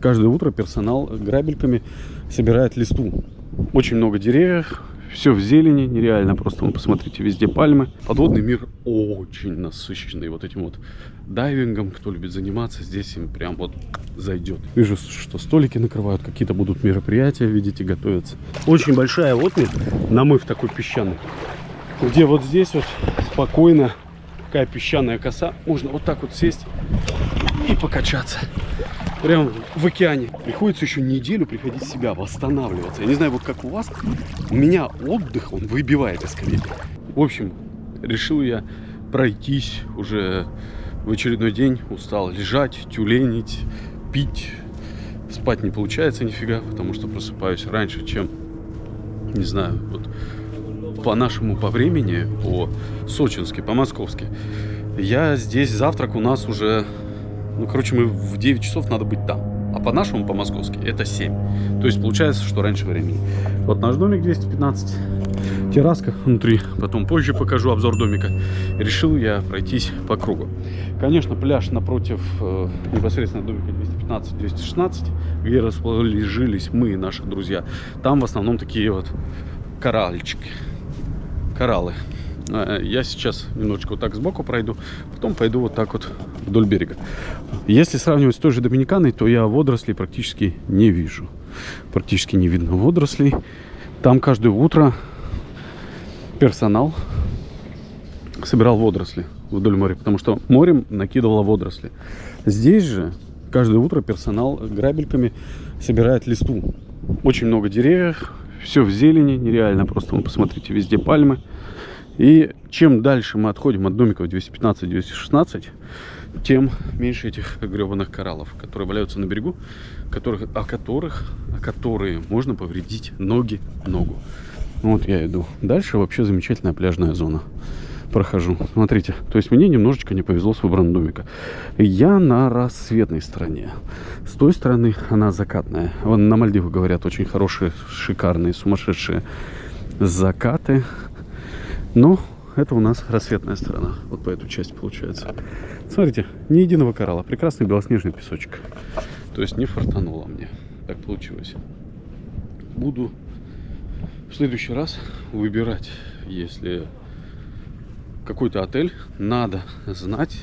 каждое утро персонал грабельками собирает листу. Очень много деревьев, все в зелени, нереально. Просто вы посмотрите, везде пальмы. Подводный мир очень насыщенный вот этим вот дайвингом. Кто любит заниматься, здесь им прям вот зайдет. Вижу, что столики накрывают, какие-то будут мероприятия, видите, готовятся. Очень большая отмель, намыв такой песчаный, где вот здесь вот спокойно такая песчаная коса. Можно вот так вот сесть и покачаться. Прям в океане. Приходится еще неделю приходить в себя, восстанавливаться. Я не знаю, вот как у вас. У меня отдых, он выбивает из колеи. В общем, решил я пройтись уже в очередной день. Устал лежать, тюленить, пить. Спать не получается нифига, потому что просыпаюсь раньше, чем, не знаю, вот по нашему по времени, по сочински, по московски. Я здесь, завтрак у нас уже, ну, короче, мы в 9 часов надо быть там. А по нашему, по московски, это 7. То есть получается, что раньше времени. Вот наш домик 215. Терраска внутри. Потом позже покажу обзор домика. Решил я пройтись по кругу. Конечно, пляж напротив э, непосредственно домика 215-216, где расположились мы и наши друзья. Там в основном такие вот коральчики кораллы. А, я сейчас немножечко вот так сбоку пройду, потом пойду вот так вот вдоль берега. Если сравнивать с той же Доминиканой, то я водорослей практически не вижу. Практически не видно водорослей. Там каждое утро персонал собирал водоросли вдоль моря, потому что морем накидывало водоросли. Здесь же каждое утро персонал грабельками собирает листу. Очень много деревьев, все в зелени, нереально. Просто вы посмотрите, везде пальмы. И чем дальше мы отходим от домиков 215-216, тем меньше этих гребаных кораллов, которые валяются на берегу, которых, о которых, о которые можно повредить ноги, ногу. Вот я иду. Дальше вообще замечательная пляжная зона. Прохожу. Смотрите, то есть мне немножечко не повезло с выбором домика. Я на рассветной стороне. С той стороны она закатная. Вон на Мальдивах говорят очень хорошие, шикарные, сумасшедшие закаты. Но это у нас рассветная сторона. Вот по эту часть получается. Смотрите, ни единого коралла. Прекрасный белоснежный песочек. То есть не фартануло мне. Так получилось. Буду в следующий раз выбирать, если какой-то отель, надо знать,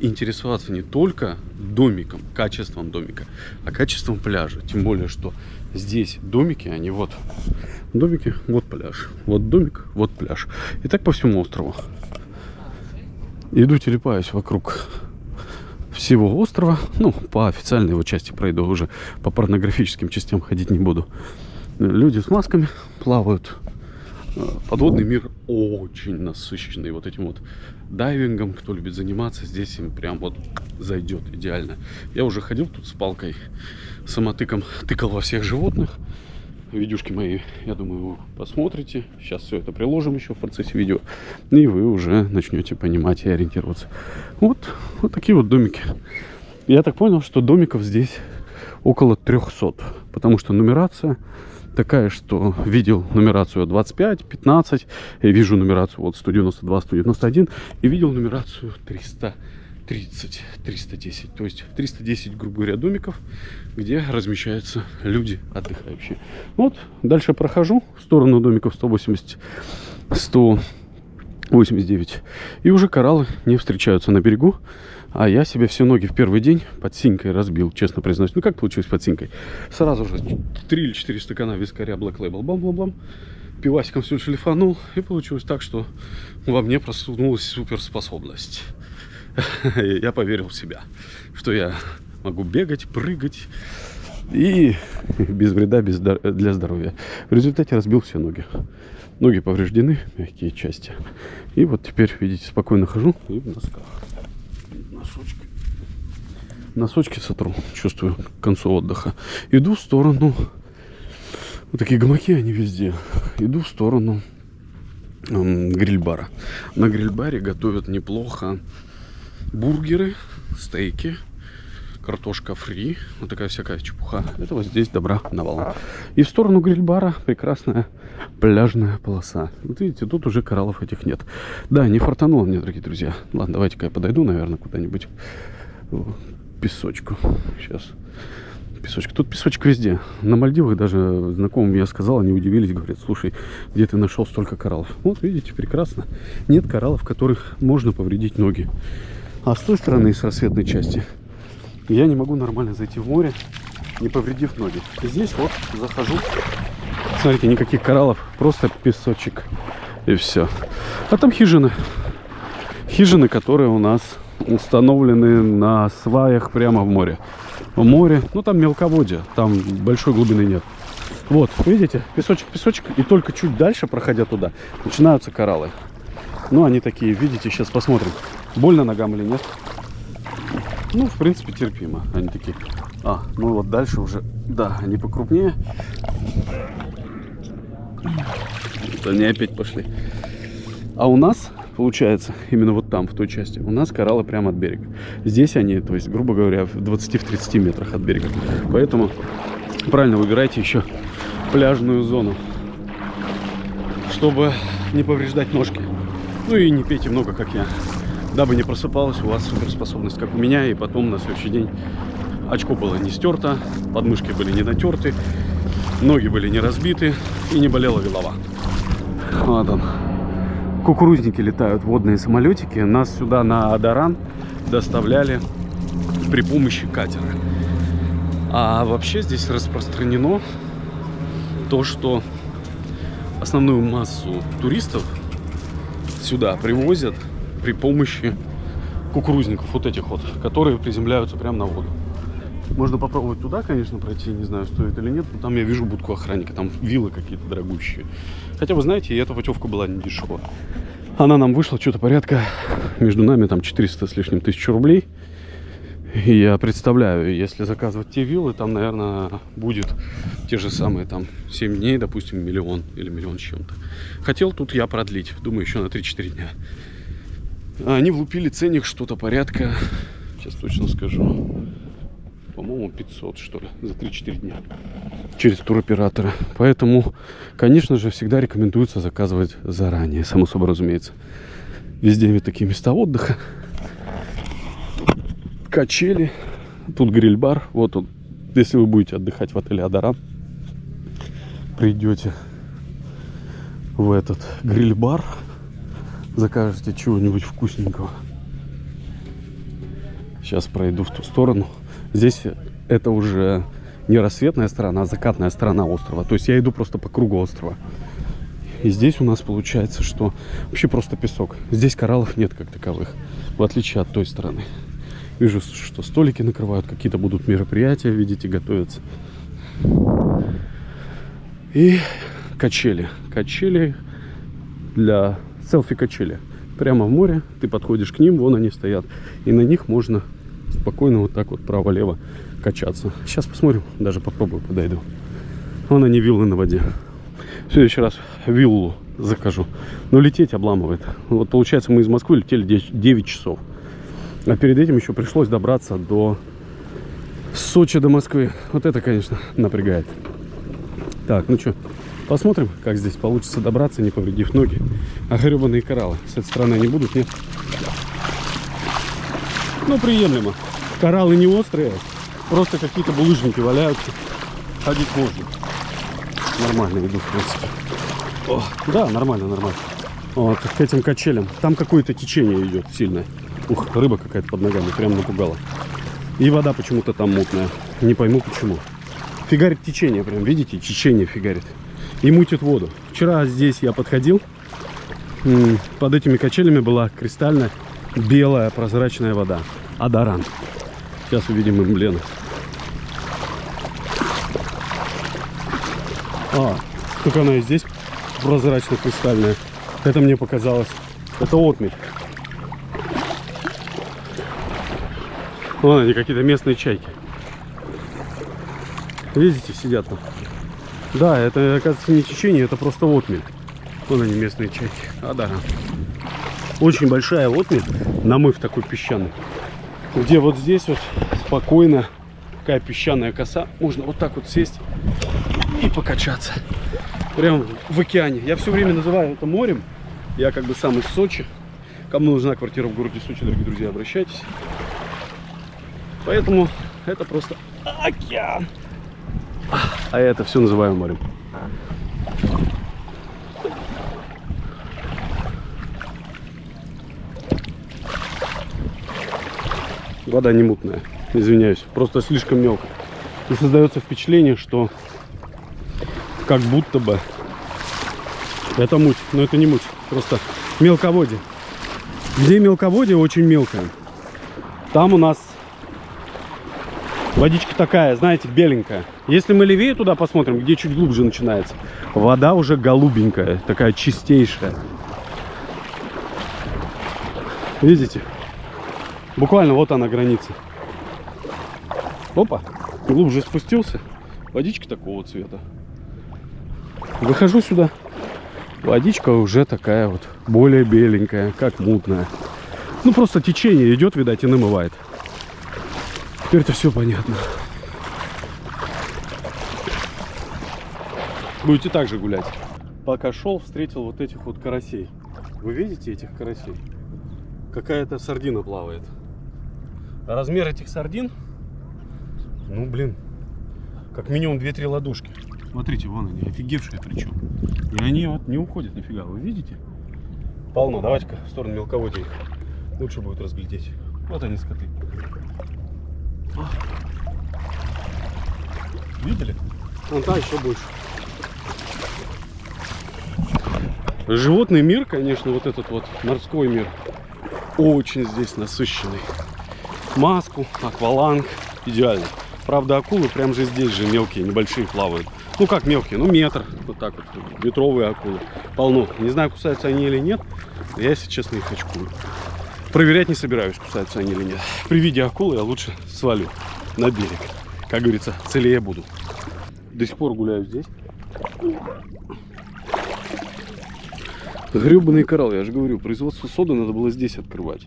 интересоваться не только домиком, качеством домика, а качеством пляжа. Тем более, что здесь домики, они вот домики, вот пляж. Вот домик, вот пляж. И так по всему острову. Иду телепаюсь вокруг всего острова. Ну, по официальной его части пройду уже. По порнографическим частям ходить не буду. Люди с масками плавают. Подводный мир очень насыщенный вот этим вот дайвингом. Кто любит заниматься, здесь им прям вот зайдет идеально. Я уже ходил тут с палкой, самотыком, тыкал во всех животных видюшки мои, я думаю, вы посмотрите. Сейчас все это приложим еще в процессе видео. И вы уже начнете понимать и ориентироваться. Вот, вот такие вот домики. Я так понял, что домиков здесь около 300. Потому что нумерация такая, что видел нумерацию 25, 15. Я вижу нумерацию вот 192, 191. И видел нумерацию 300. 30, 310. То есть 310, грубо говоря, домиков, где размещаются люди отдыхающие. Вот, дальше прохожу в сторону домиков 180, 189. И уже кораллы не встречаются на берегу. А я себе все ноги в первый день под синькой разбил, честно признаюсь. Ну, как получилось под синькой? Сразу же 3 или 4 стакана вискаря Black Label. Бам-бам-бам. Пивасиком все шлифанул. И получилось так, что во мне просунулась суперспособность. я поверил в себя, что я могу бегать, прыгать и без вреда без для здоровья. В результате разбил все ноги. Ноги повреждены, мягкие части. И вот теперь, видите, спокойно хожу и в носках. Носочки. Носочки сотру, чувствую к концу отдыха. Иду в сторону, вот такие гамаки, они везде. Иду в сторону гриль-бара. На гриль-баре готовят неплохо бургеры, стейки, картошка фри, вот такая всякая чепуха. Это вот здесь добра навалом. И в сторону гриль-бара прекрасная пляжная полоса. Вот видите, тут уже кораллов этих нет. Да, не фартануло мне, дорогие друзья. Ладно, давайте-ка я подойду, наверное, куда-нибудь песочку. Сейчас песочка. Тут песочек везде. На Мальдивах даже знакомым я сказал, они удивились, говорят, слушай, где ты нашел столько кораллов? Вот, видите, прекрасно. Нет кораллов, которых можно повредить ноги. А с той стороны, с рассветной части, я не могу нормально зайти в море, не повредив ноги. Здесь вот захожу. Смотрите, никаких кораллов, просто песочек. И все. А там хижины. Хижины, которые у нас установлены на сваях прямо в море. В море, ну там мелководье, там большой глубины нет. Вот, видите, песочек, песочек, и только чуть дальше, проходя туда, начинаются кораллы. Ну, они такие, видите, сейчас посмотрим, больно ногам или нет. Ну, в принципе, терпимо. Они такие, а, ну вот дальше уже, да, они покрупнее. Вот они опять пошли. А у нас получается, именно вот там, в той части, у нас кораллы прямо от берега. Здесь они, то есть, грубо говоря, в 20-30 метрах от берега. Поэтому правильно выбирайте еще пляжную зону, чтобы не повреждать ножки. Ну и не пейте много, как я, дабы не просыпалась у вас суперспособность, как у меня, и потом на следующий день очко было не стерто, подмышки были не натерты, ноги были не разбиты и не болела голова. Вот он кукурузники летают, водные самолетики. Нас сюда на Адаран доставляли при помощи катера. А вообще здесь распространено то, что основную массу туристов сюда привозят при помощи кукурузников, вот этих вот, которые приземляются прямо на воду. Можно попробовать туда, конечно, пройти, не знаю, стоит или нет. Но там я вижу будку охранника, там виллы какие-то дорогущие. Хотя, вы знаете, эта путевка была не дешевая. Она нам вышла что-то порядка, между нами там 400 с лишним тысяч рублей. И я представляю, если заказывать те виллы, там, наверное, будет те же самые, там, 7 дней, допустим, миллион или миллион с чем-то. Хотел тут я продлить, думаю, еще на 3-4 дня. Они влупили ценник что-то порядка, сейчас точно скажу, по-моему, 500, что ли, за 3-4 дня через туроператора. Поэтому, конечно же, всегда рекомендуется заказывать заранее, само собой разумеется. Везде ведь такие места отдыха. Качели. Тут гриль-бар. Вот он. Если вы будете отдыхать в отеле Адаран, придете в этот гриль-бар, закажете чего-нибудь вкусненького. Сейчас пройду в ту сторону. Здесь это уже не рассветная сторона, а закатная сторона острова. То есть я иду просто по кругу острова. И здесь у нас получается, что вообще просто песок. Здесь кораллов нет как таковых, в отличие от той стороны. Вижу, что столики накрывают, какие-то будут мероприятия, видите, готовятся. И качели. Качели для селфи-качели. Прямо в море, ты подходишь к ним, вон они стоят. И на них можно спокойно вот так вот право-лево качаться. Сейчас посмотрим, даже попробую, подойду. Вон они виллы на воде. В следующий раз виллу закажу. Но лететь обламывает. Вот получается мы из Москвы летели 9 часов. А перед этим еще пришлось добраться до Сочи до Москвы. Вот это, конечно, напрягает. Так, ну что, посмотрим, как здесь получится добраться, не повредив ноги. А гребаные кораллы с этой стороны не будут, нет? Ну, приемлемо. Кораллы не острые, просто какие-то булыжники валяются. Ходить можно. Нормально иду, в принципе. О, да, нормально, нормально. Вот, к этим качелям. Там какое-то течение идет сильное. Ух, рыба какая-то под ногами, прям напугала. И вода почему-то там мутная. Не пойму почему. Фигарит течение прям, видите? Течение фигарит. И мутит воду. Вчера здесь я подходил. Под этими качелями была кристальная белая прозрачная вода. Адаран. Сейчас увидим эмблему. А, только она и здесь прозрачно-кристальная. Это мне показалось. Это отмель. Вон они, какие-то местные чайки. Видите, сидят там. Да, это, оказывается, не течение, это просто отмель. Вон они, местные чайки. А, да. Очень большая отмель, намыв такой песчаный. Где вот здесь вот спокойно такая песчаная коса. Можно вот так вот сесть и покачаться. Прям в океане. Я все время называю это морем. Я как бы сам из Сочи. Кому нужна квартира в городе Сочи, дорогие друзья, обращайтесь. Поэтому это просто океан. А это все называем морем. Вода не мутная, извиняюсь, просто слишком мелко. И создается впечатление, что как будто бы это муть, но это не муть, просто мелководье. Где мелководье очень мелкое. Там у нас водичка такая, знаете, беленькая. Если мы левее туда посмотрим, где чуть глубже начинается, вода уже голубенькая, такая чистейшая. Видите? Буквально вот она граница. Опа, глубже спустился. Водичка такого цвета. Выхожу сюда. Водичка уже такая вот, более беленькая, как мутная. Ну, просто течение идет, видать, и намывает. Теперь-то все понятно. Будете также гулять. Пока шел, встретил вот этих вот карасей. Вы видите этих карасей? Какая-то сардина плавает. А размер этих сардин, ну, блин, как минимум 2-3 ладошки. Смотрите, вон они, офигевшие причем. И они вот не уходят нифига, вы видите? Полно, давайте-ка в сторону мелководья их лучше будет разглядеть. Вот они, скоты. Видели? Вон та еще больше. Животный мир, конечно, вот этот вот морской мир, очень здесь насыщенный. Маску, акваланг, идеально. Правда, акулы прям же здесь же мелкие, небольшие плавают. Ну как мелкие, ну метр, вот так вот, метровые акулы. Полно. Не знаю, кусаются они или нет. Я, если честно, их очкую. Проверять не собираюсь, кусаются они или нет. При виде акулы я лучше свалю на берег. Как говорится, целее буду. До сих пор гуляю здесь. Гребаный коралл, я же говорю, производство соды надо было здесь открывать.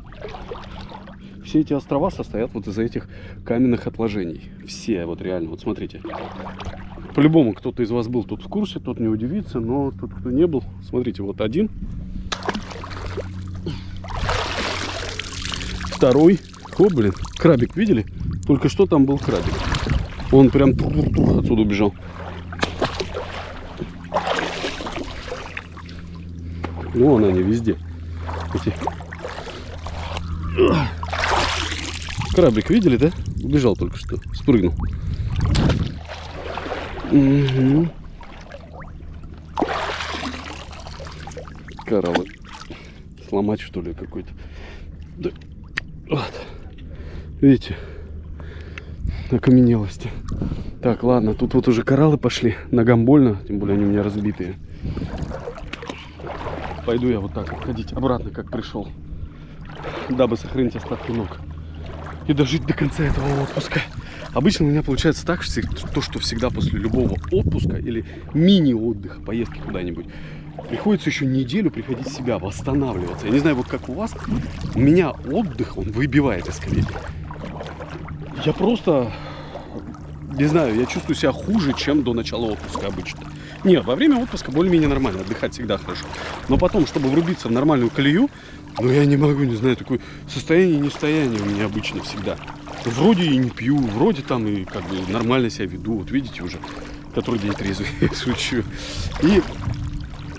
Все эти острова состоят вот из этих каменных отложений. Все, вот реально, вот смотрите. По-любому кто-то из вас был тут в курсе, тот не удивится, но тот, кто не был, смотрите, вот один второй. О, блин, крабик, видели? Только что там был крабик. Он прям тур -тур -тур отсюда убежал. Ну, вон они везде. Эти. Крабик, видели, да? Убежал только что, спрыгнул. Угу. Кораллы. Сломать, что ли, какой-то. Да. Вот. Видите? Окаменелости. Так, ладно, тут вот уже кораллы пошли. Ногам больно, тем более они у меня разбитые. Пойду я вот так ходить обратно, как пришел. Дабы сохранить остатки ног. И дожить до конца этого отпуска. Обычно у меня получается так, что то, что всегда после любого отпуска или мини-отдыха, поездки куда-нибудь, приходится еще неделю приходить в себя, восстанавливаться. Я не знаю, вот как у вас, у меня отдых, он выбивает из колеи. Я просто, не знаю, я чувствую себя хуже, чем до начала отпуска обычно. Нет, во время отпуска более-менее нормально, отдыхать всегда хорошо. Но потом, чтобы врубиться в нормальную колею, ну я не могу, не знаю, такое состояние нестояние у меня обычно всегда. Вроде и не пью, вроде там и как бы нормально себя веду, вот видите уже, который день трезвый, шучу. И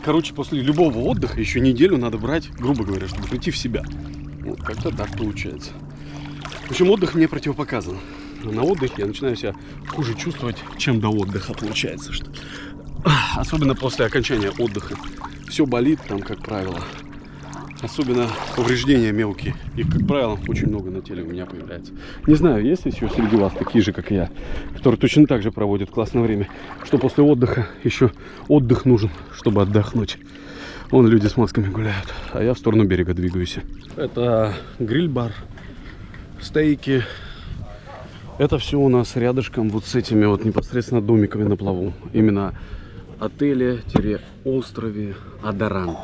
короче, после любого отдыха еще неделю надо брать, грубо говоря, чтобы прийти в себя. Вот как-то так получается. В общем, отдых мне противопоказан. На отдыхе я начинаю себя хуже чувствовать, чем до отдыха получается. Что... Особенно после окончания отдыха. Все болит там, как правило. Особенно повреждения мелкие. Их, как правило, очень много на теле у меня появляется. Не знаю, есть еще среди вас такие же, как и я, которые точно так же проводят классное время, что после отдыха еще отдых нужен, чтобы отдохнуть. Вон люди с масками гуляют, а я в сторону берега двигаюсь. Это гриль-бар, стейки. Это все у нас рядышком вот с этими вот непосредственно домиками на плаву. Именно отеле-острове Адаран.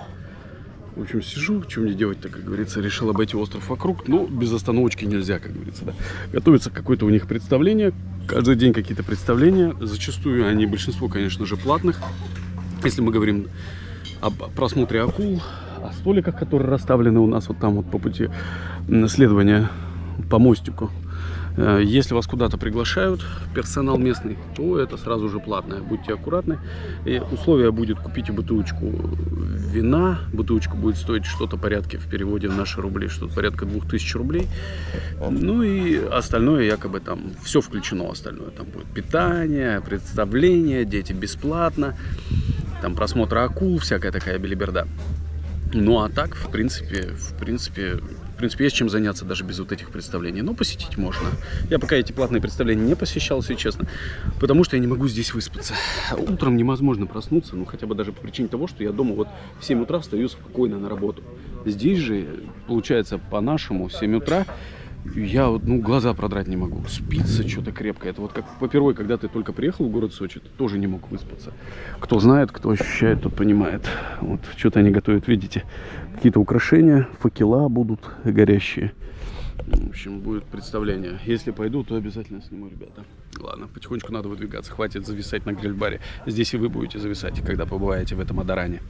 В общем, сижу, что мне делать-то, как говорится, решил обойти остров вокруг. Ну, без остановочки нельзя, как говорится, да. Готовится какое-то у них представление. Каждый день какие-то представления. Зачастую они, большинство, конечно же, платных. Если мы говорим об просмотре акул, о столиках, которые расставлены у нас вот там вот по пути следования по мостику Если вас куда-то приглашают, персонал местный, то это сразу же платное. Будьте аккуратны. И условие будет купить бутылочку вина. Бутылочка будет стоить что-то порядке в переводе наши рубли, что-то порядка 2000 рублей. Ну и остальное якобы там все включено остальное. Там будет питание, представление, дети бесплатно, там просмотр акул, всякая такая белиберда. Ну а так, в принципе, в принципе, принципе, есть чем заняться даже без вот этих представлений. Но посетить можно. Я пока эти платные представления не посещал, если честно, потому что я не могу здесь выспаться. Утром невозможно проснуться, ну хотя бы даже по причине того, что я дома вот в 7 утра встаю спокойно на работу. Здесь же, получается, по-нашему, в 7 утра я вот, ну, глаза продрать не могу. Спится что-то крепко. Это вот как попервой, когда ты только приехал в город Сочи, ты тоже не мог выспаться. Кто знает, кто ощущает, тот понимает. Вот что-то они готовят, видите, какие-то украшения, факела будут горящие. В общем, будет представление. Если пойду, то обязательно сниму, ребята. Ладно, потихонечку надо выдвигаться. Хватит зависать на гриль-баре. Здесь и вы будете зависать, когда побываете в этом Адаране.